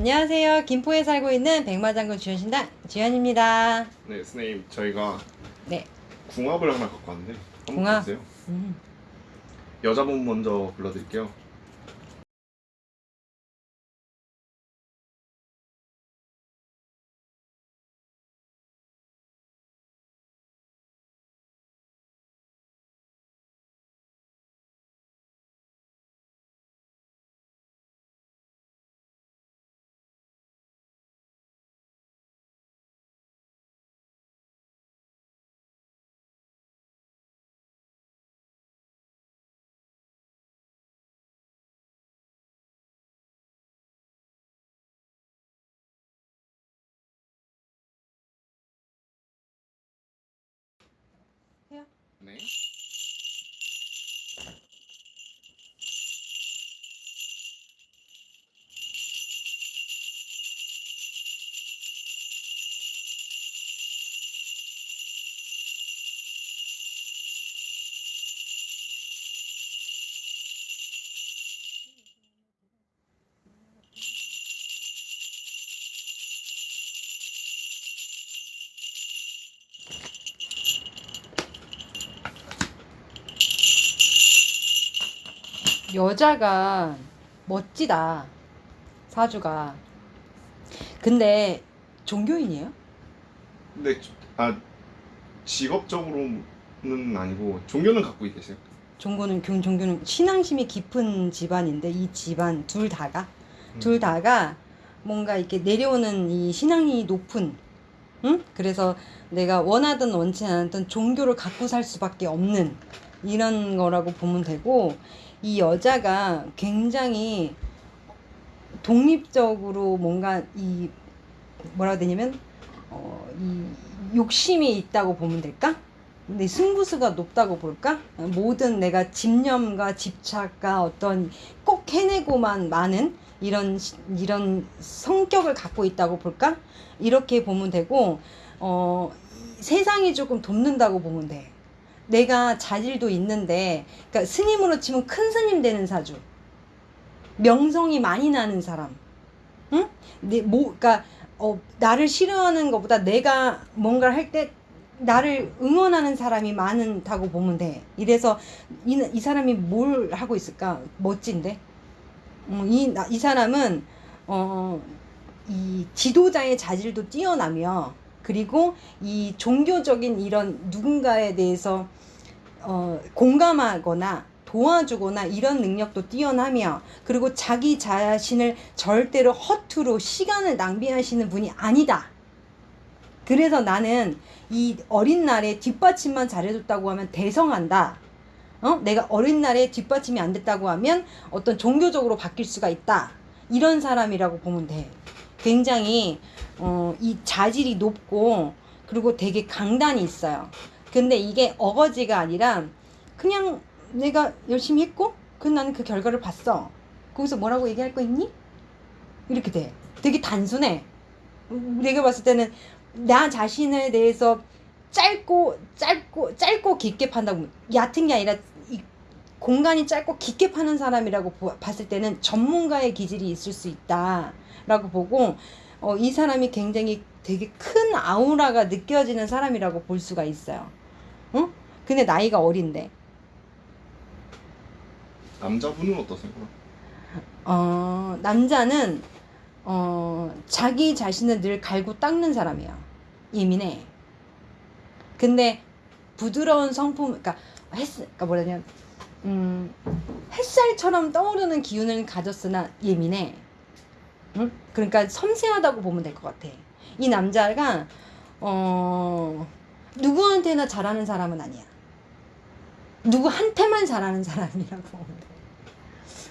안녕하세요. 김포에 살고 있는 백마장군 주현신당 주현입니다. 네, 선생님 저희가 네. 궁합을 하나 갖고 왔는데 궁합? 보세요. 음. 여자분 먼저 불러드릴게요. 해 여자가 멋지다. 사주가. 근데 종교인이에요? 근데 저- 아 직업적으로는 아니고 종교는 갖고 계세요. 종교는 교- 종교는 신앙심이 깊은 집안인데 이 집안 둘 다가 음. 둘 다가 뭔가 이렇게 내려오는 이 신앙이 높은 응? 그래서 내가 원하든 원치 않든 종교를 갖고 살 수밖에 없는 이런 거라고 보면 되고 이 여자가 굉장히 독립적으로 뭔가 이 뭐라 해야 되냐면 어, 이 욕심이 있다고 보면 될까? 근데 승부수가 높다고 볼까? 모든 내가 집념과 집착과 어떤 꼭 해내고만 많은 이런 시- 이런 성격을 갖고 있다고 볼까? 이렇게 보면 되고 어이 세상이 조금 돕는다고 보면 돼. 내가 자질도 있는데 그러니까 스님으로 치면 큰 스님 되는 사주. 명성이 많이 나는 사람. 응? 내, 뭐, 그러니까, 어, 나를 싫어하는 것보다 내가 뭔가를 할 때 나를 응원하는 사람이 많다고 보면 돼. 이래서 이, 이 사람이 뭘 하고 있을까? 멋진데? 어, 이, 나- 이 사람은, 어, 이 지도자의 자질도 뛰어나며, 그리고 이 종교적인 이런 누군가에 대해서 어, 공감하거나 도와주거나 이런 능력도 뛰어나며 그리고 자기 자신을 절대로 허투루 시간을 낭비하시는 분이 아니다. 그래서 나는 이 어린 날에 뒷받침만 잘해줬다고 하면 대성한다. 어? 내가 어린 날에 뒷받침이 안 됐다고 하면 어떤 종교적으로 바뀔 수가 있다. 이런 사람이라고 보면 돼. 굉장히 어, 이 자질이 높고 그리고 되게 강단이 있어요. 근데 이게 어거지가 아니라 그냥 내가 열심히 했고 그 나는 그 결과를 봤어. 거기서 뭐라고 얘기할 거 있니? 이렇게 돼. 되게 단순해. 내가 봤을 때는 나 자신에 대해서 짧고 짧고 짧고 깊게 판다고 얕은 게 아니라 이 공간이 짧고 깊게 파는 사람이라고 보- 봤을 때는 전문가의 기질이 있을 수 있다 라고 보고 어, 이 사람이 굉장히 되게 큰 아우라가 느껴지는 사람이라고 볼 수가 있어요. 응? 근데 나이가 어린데. 남자분은 어떠세요? 어, 남자는 어, 자기 자신을 늘 갈고 닦는 사람이야. 예민해. 근데 부드러운 성품, 그러니까 햇, 그러니까 뭐라냐, 음, 햇살처럼 떠오르는 기운을 가졌으나 예민해. 응? 그러니까 섬세하다고 보면 될 것 같아. 이 남자가 어, 누구한테나 잘하는 사람은 아니야. 누구한테만 잘하는 사람이라고 보면 돼.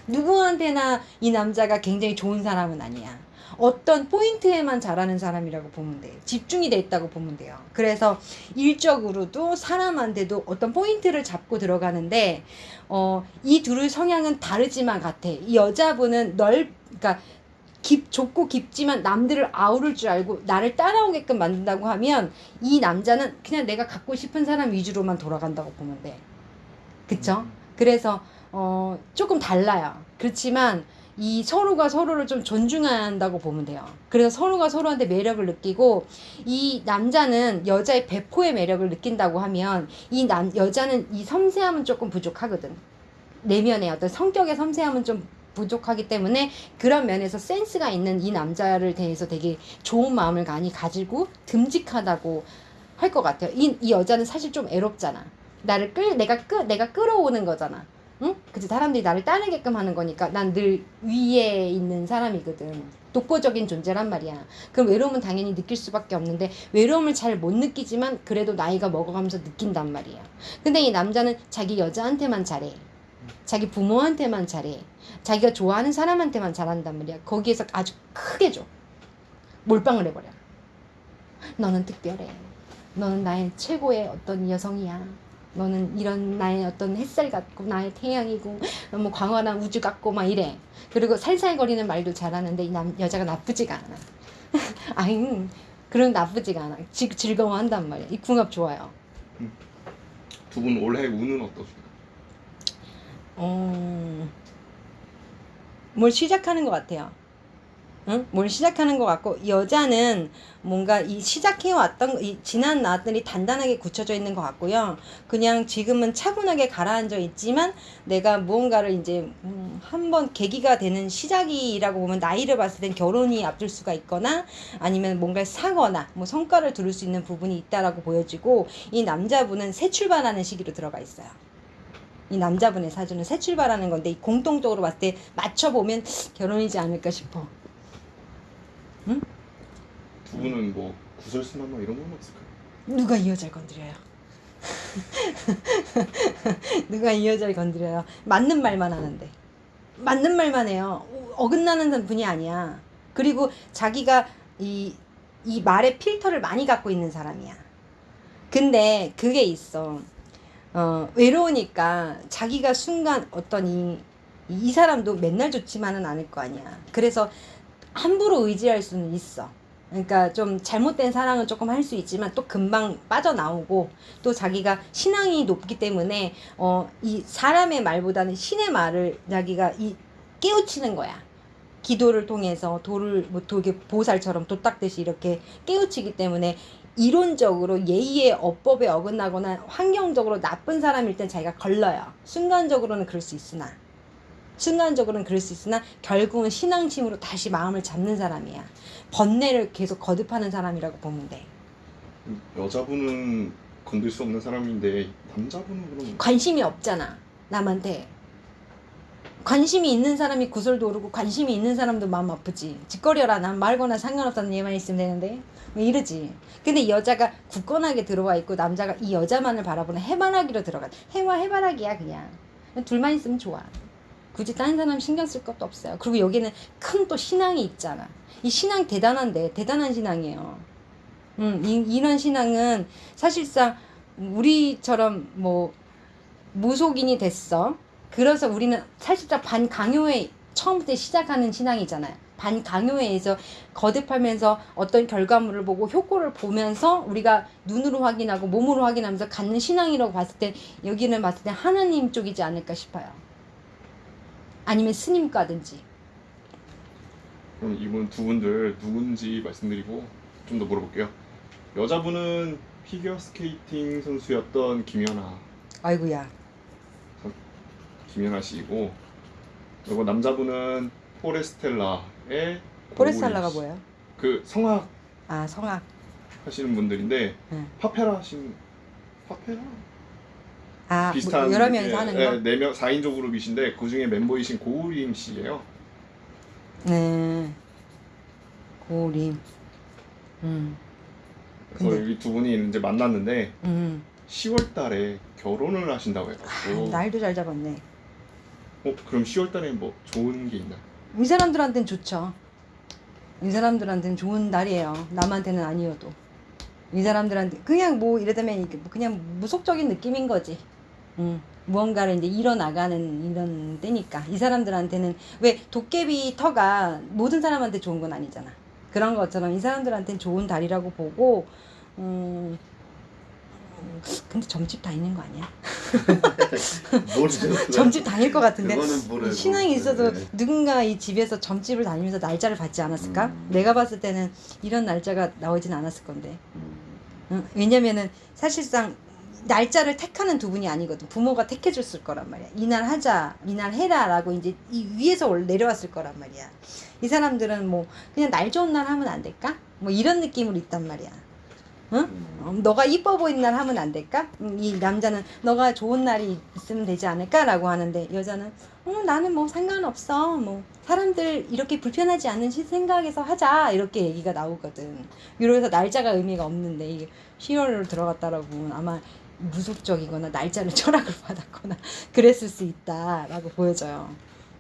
누구한테나 이 남자가 굉장히 좋은 사람은 아니야. 어떤 포인트에만 잘하는 사람이라고 보면 돼. 집중이 돼 있다고 보면 돼요. 그래서 일적으로도 사람한테도 어떤 포인트를 잡고 들어가는데, 어, 이 둘의 성향은 다르지만 같아. 이 여자분은 넓, 그러니까 깊, 좁고 깊지만 남들을 아우를 줄 알고 나를 따라오게끔 만든다고 하면 이 남자는 그냥 내가 갖고 싶은 사람 위주로만 돌아간다고 보면 돼. 그쵸? 그래서 어, 조금 달라요. 그렇지만 이 서로가 서로를 좀 존중한다고 보면 돼요. 그래서 서로가 서로한테 매력을 느끼고 이 남자는 여자의 배포의 매력을 느낀다고 하면 이 남 여자는 이 섬세함은 조금 부족하거든. 내면의 어떤 성격의 섬세함은 좀 부족하기 때문에 그런 면에서 센스가 있는 이 남자를 대해서 되게 좋은 마음을 많이 가지고 듬직하다고 할 것 같아요. 이, 이 여자는 사실 좀 애롭잖아. 나를 끌 내가 끌 내가 끌어오는 거잖아. 응? 그치 사람들이 나를 따르게끔 하는 거니까 난 늘 위에 있는 사람이거든. 독보적인 존재란 말이야. 그럼 외로움은 당연히 느낄 수밖에 없는데 외로움을 잘 못 느끼지만 그래도 나이가 먹어가면서 느낀단 말이야. 근데 이 남자는 자기 여자한테만 잘해. 자기 부모한테만 잘해. 자기가 좋아하는 사람한테만 잘한단 말이야. 거기에서 아주 크게 줘. 몰빵을 해버려. 너는 특별해. 너는 나의 최고의 어떤 여성이야. 너는 이런 나의 어떤 햇살 같고 나의 태양이고 너무 광활한 우주 같고 막 이래. 그리고 살살거리는 말도 잘하는데 이 남, 여자가 나쁘지가 않아. 아잉 그런 나쁘지가 않아. 지, 즐거워한단 말이야. 이 궁합 좋아요. 두 분 올해 운은 어떠신가요? 어, 뭘 시작하는 것 같아요. 응? 뭘 시작하는 것 같고 여자는 뭔가 이 시작해왔던 거- 이 지난 나들이 단단하게 굳혀져 있는 것 같고요. 그냥 지금은 차분하게 가라앉아 있지만 내가 무언가를 이제 음, 한번 계기가 되는 시작이라고 보면 나이를 봤을 땐 결혼이 앞둘 수가 있거나 아니면 뭔가를 사거나 뭐 성과를 두를 수 있는 부분이 있다라고 보여지고 이 남자분은 새 출발하는 시기로 들어가 있어요. 이 남자분의 사주는 새 출발하는 건데 이 공통적으로 봤을 때 맞춰보면 결혼이지 않을까 싶어. 두 분은 뭐 구설수나 뭐 이런 건 없을까요? 누가 이 여자를 건드려요? 누가 이 여자를 건드려요? 맞는 말만 하는데. 맞는 말만 해요. 어긋나는 분이 아니야. 그리고 자기가 이, 이 말의 필터를 많이 갖고 있는 사람이야. 근데 그게 있어. 어, 외로우니까 자기가 순간 어떤 이, 이 사람도 맨날 좋지만은 않을 거 아니야. 그래서 함부로 의지할 수는 있어. 그러니까 좀 잘못된 사랑은 조금 할 수 있지만 또 금방 빠져나오고 또 자기가 신앙이 높기 때문에 어 이 사람의 말보다는 신의 말을 자기가 이 깨우치는 거야. 기도를 통해서 도를 뭐 도게 보살처럼 도닦듯이 이렇게 깨우치기 때문에 이론적으로 예의의 어법에 어긋나거나 환경적으로 나쁜 사람일 땐 자기가 걸러요. 순간적으로는 그럴 수 있으나 순간적으로는 그럴 수 있으나 결국은 신앙심으로 다시 마음을 잡는 사람이야. 번뇌를 계속 거듭하는 사람이라고 보면 돼. 여자분은 건들 수 없는 사람인데 남자분은 그럼 관심이 없잖아. 남한테. 관심이 있는 사람이 구설도 오르고 관심이 있는 사람도 마음 아프지. 짓거려라. 난 말거나 상관없다는 얘만 있으면 되는데. 뭐 이러지. 근데 이 여자가 굳건하게 들어와 있고 남자가 이 여자만을 바라보는 해바라기로 들어가. 해와 해바라기야 그냥. 둘만 있으면 좋아. 굳이 다른 사람 신경 쓸 것도 없어요. 그리고 여기는 큰 또 신앙이 있잖아. 이 신앙 대단한데 대단한 신앙이에요. 음, 이, 이런 신앙은 사실상 우리처럼 뭐 무속인이 됐어. 그래서 우리는 사실상 반강요에 처음부터 시작하는 신앙이잖아요. 반강요회에서 거듭하면서 어떤 결과물을 보고 효과를 보면서 우리가 눈으로 확인하고 몸으로 확인하면서 갖는 신앙이라고 봤을 때 여기는 봤을 때 하나님 쪽이지 않을까 싶어요. 아니면 스님과든지. 그럼 이분 두 분들 누군지 말씀드리고 좀 더 물어볼게요. 여자분은 피겨 스케이팅 선수였던 김연아 아이고야. 김연아 씨이고 그리고 남자분은 포레스텔라의 포레스텔라가 고우림 씨. 뭐예요? 그 성악 아 성악. 하시는 분들인데 네. 파페라 하신 파페라 아 비슷한 뭐 여러 명이서 하는 거. 네명 4인조 그룹이신데 그 중에 멤버이신 고우림 씨예요. 네. 고림. 음. 그래서 근데- 여기 두 분이 이제 만났는데 음. 10월 달에 결혼을 하신다고 아, 해가지고 날도 잘 잡았네. 어 그럼 10월달에 뭐 좋은 게 있나요? 이 사람들한테는 좋죠. 이 사람들한테는 좋은 날이에요. 남한테는 아니어도. 이 사람들한테 그냥 뭐 이러다면 뭐 그냥 무속적인 느낌인 거지. 음, 무언가를 이제 이뤄나가는 이런 때니까 이 사람들한테는 왜 도깨비 터가 모든 사람한테 좋은 건 아니잖아. 그런 것처럼 이 사람들한테는 좋은 달이라고 보고 음, 근데 점집 다니는 거 아니야? 점집 다닐 것 같은데. 신앙이 있어도 네. 누군가 이 집에서 점집을 다니면서 날짜를 받지 않았을까? 음. 내가 봤을 때는 이런 날짜가 나오진 않았을 건데. 음. 응? 왜냐면은 사실상 날짜를 택하는 두 분이 아니거든. 부모가 택해줬을 거란 말이야. 이날 하자, 이날 해라 라고 이제 이 위에서 올- 내려왔을 거란 말이야. 이 사람들은 뭐 그냥 날 좋은 날 하면 안 될까? 뭐 이런 느낌으로 있단 말이야. 응? 어, 너가 이뻐 보이는 날 하면 안 될까? 음, 이 남자는 너가 좋은 날이 있으면 되지 않을까라고 하는데 여자는 어, 나는 뭐 상관없어. 뭐 사람들 이렇게 불편하지 않은 시- 생각에서 하자 이렇게 얘기가 나오거든. 이러면서 날짜가 의미가 없는데 이게 10월로 들어갔다라고 보면 아마 무속적이거나 날짜를 철학을 받았거나 그랬을 수 있다라고 보여져요.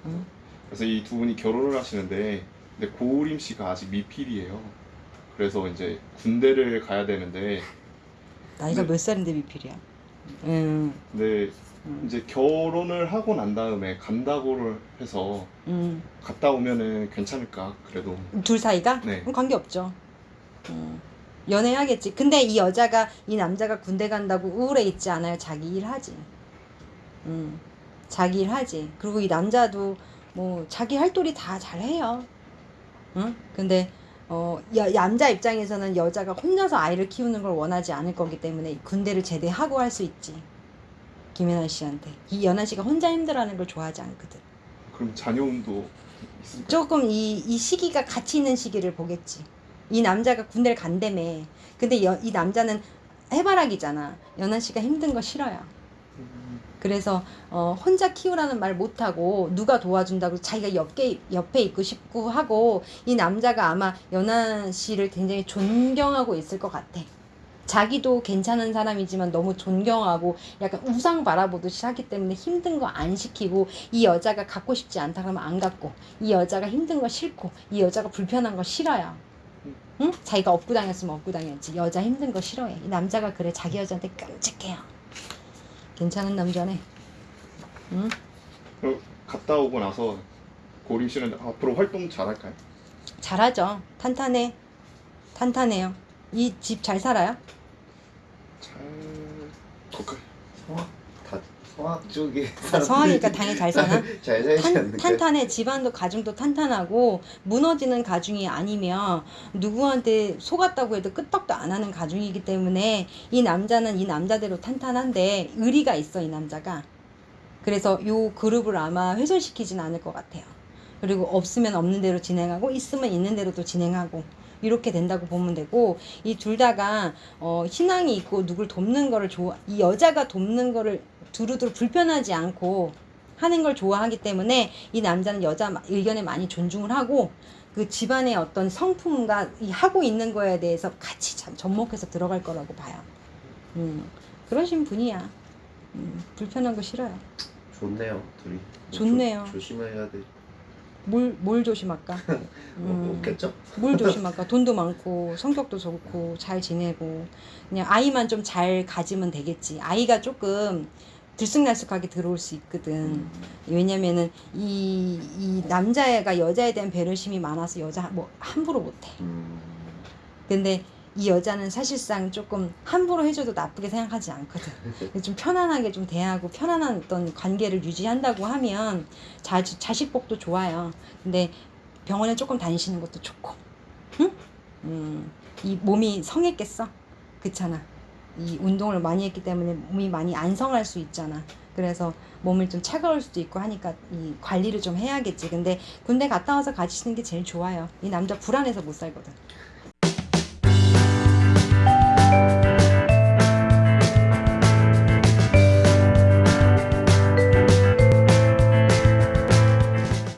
응? 그래서 이 두 분이 결혼을 하시는데 근데 고우림 씨가 아직 미필이에요. 그래서 이제 군대를 가야 되는데 나이가 네. 몇 살인데 미필이야? 응. 근데 응. 이제 결혼을 하고 난 다음에 간다고를 해서 응. 갔다 오면은 괜찮을까 그래도 둘 사이가? 네. 그럼 관계 없죠. 음, 연애하겠지. 근데 이 여자가 이 남자가 군대 간다고 우울해 있지 않아요. 자기 일 하지. 음, 자기 일 하지. 그리고 이 남자도 뭐 자기 할 도리 다 잘해요. 응? 근데 어 여, 남자 입장에서는 여자가 혼자서 아이를 키우는 걸 원하지 않을 거기 때문에 군대를 제대하고 할 수 있지. 김연아 씨한테 이 연아 씨가 혼자 힘들어하는 걸 좋아하지 않거든. 그럼 자녀운도 있을까? 조금 이, 이 시기가 같이 있는 시기를 보겠지. 이 남자가 군대를 간다며. 근데 여, 이 남자는 해바라기잖아. 연아 씨가 힘든 거 싫어요. 그래서 어, 혼자 키우라는 말 못하고 누가 도와준다고 자기가 옆에, 옆에 있고 싶고 하고 이 남자가 아마 연아 씨를 굉장히 존경하고 있을 것 같아. 자기도 괜찮은 사람이지만 너무 존경하고 약간 우상 바라보듯이 하기 때문에 힘든 거 안 시키고 이 여자가 갖고 싶지 않다 그러면 안 갖고 이 여자가 힘든 거 싫고 이 여자가 불편한 거 싫어요. 응? 자기가 업고 다녔으면 업고 다녔지. 여자 힘든 거 싫어해. 이 남자가 그래 자기 여자한테 끔찍해요. 괜찮은 남자네. 응? 그럼 갔다 오고 나서 고우림 씨는 앞으로 활동 잘할까요? 잘하죠. 탄탄해. 탄탄해요. 이 집 잘 살아요? 잘 성악 다 성악 쪽에 아, 성하니까 당연히 잘 사나? 잘 살지 탄, 않는데. 탄탄해 집안도 가정도 탄탄하고 무너지는 가중이 아니면 누구한테 속았다고 해도 끄떡도 안 하는 가중이기 때문에 이 남자는 이 남자대로 탄탄한데 의리가 있어 이 남자가 그래서 요 그룹을 아마 훼손시키진 않을 것 같아요 그리고 없으면 없는 대로 진행하고 있으면 있는 대로 또 진행하고 이렇게 된다고 보면 되고 이 둘 다가 어, 신앙이 있고 누굴 돕는 거를 좋아 이 여자가 돕는 거를 두루두루 불편하지 않고 하는 걸 좋아하기 때문에 이 남자는 여자 마- 의견에 많이 존중을 하고 그 집안의 어떤 성품과 이 하고 있는 거에 대해서 같이 참 접목해서 들어갈 거라고 봐요. 음, 그러신 분이야. 음, 불편한 거 싫어요. 좋네요 둘이. 좋네요. 조, 조심해야 돼. 뭘, 뭘 조심할까? 뭐 음, 없겠죠? 뭘 조심할까? 돈도 많고 성격도 좋고 잘 지내고 그냥 아이만 좀 잘 가지면 되겠지. 아이가 조금 들쑥날쑥하게 들어올 수 있거든. 왜냐면은 이, 이 남자애가 여자에 대한 배려심이 많아서 여자 뭐 함부로 못해. 음. 근데 이 여자는 사실상 조금 함부로 해줘도 나쁘게 생각하지 않거든. 좀 편안하게 좀 대하고 편안한 어떤 관계를 유지한다고 하면 자, 자식복도 좋아요. 근데 병원에 조금 다니시는 것도 좋고, 응? 음, 이 몸이 성했겠어? 그렇잖아. 이 운동을 많이 했기 때문에 몸이 많이 안 성할 수 있잖아. 그래서 몸을 좀 차가울 수도 있고 하니까 이 관리를 좀 해야겠지. 근데 군대 갔다 와서 가지시는 게 제일 좋아요. 이 남자 불안해서 못 살거든.